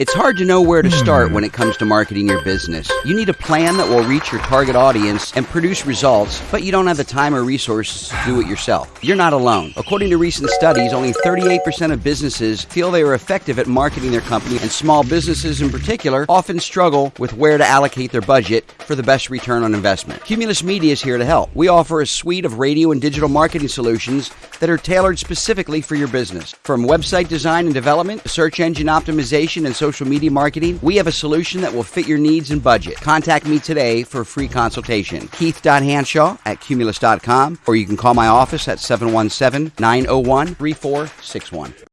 It's hard to know where to start hmm. when it comes to marketing your business. You need a plan that will reach your target audience and produce results, but you don't have the time or resources to do it yourself. You're not alone. According to recent studies, only 38% of businesses feel they are effective at marketing their company, and small businesses in particular often struggle with where to allocate their budget for the best return on investment. Cumulus Media is here to help. We offer a suite of radio and digital marketing solutions that are tailored specifically for your business. From website design and development, search engine optimization, and social media marketing, we have a solution that will fit your needs and budget. Contact me today for a free consultation. Keith.Hanshaw at Cumulus.com, or you can call my office at 717 901 3461.